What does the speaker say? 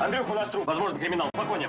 Андрюх, у нас труп. Возможно, криминал. Спокойнее.